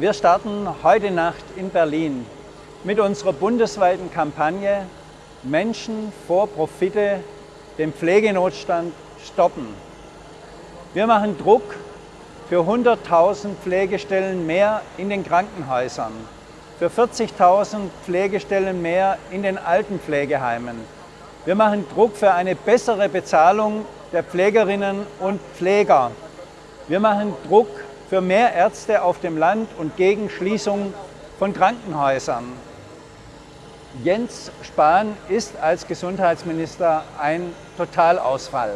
Wir starten heute Nacht in Berlin mit unserer bundesweiten Kampagne Menschen vor Profite, den Pflegenotstand stoppen. Wir machen Druck für 100.000 Pflegestellen mehr in den Krankenhäusern, für 40.000 Pflegestellen mehr in den Altenpflegeheimen. Wir machen Druck für eine bessere Bezahlung der Pflegerinnen und Pfleger. Wir machen Druck für mehr Ärzte auf dem Land und gegen Schließung von Krankenhäusern. Jens Spahn ist als Gesundheitsminister ein Totalausfall.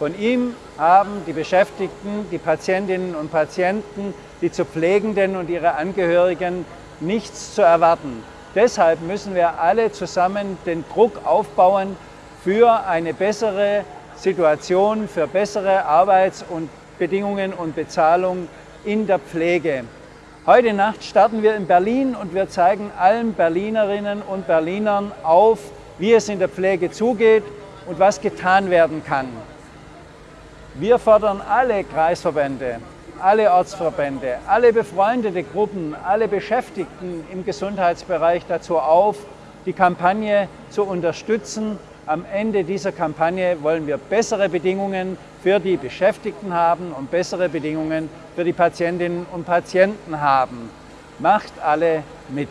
Von ihm haben die Beschäftigten, die Patientinnen und Patienten, die zu Pflegenden und ihre Angehörigen nichts zu erwarten. Deshalb müssen wir alle zusammen den Druck aufbauen für eine bessere Situation, für bessere Arbeitsbedingungen und Bezahlung in der Pflege. Heute Nacht starten wir in Berlin und wir zeigen allen Berlinerinnen und Berlinern auf, wie es in der Pflege zugeht und was getan werden kann. Wir fordern alle Kreisverbände, alle Ortsverbände, alle befreundete Gruppen, alle Beschäftigten im Gesundheitsbereich dazu auf, die Kampagne zu unterstützen. Am Ende dieser Kampagne wollen wir bessere Bedingungen für die Beschäftigten haben und bessere Bedingungen für die Patientinnen und Patienten haben. Macht alle mit!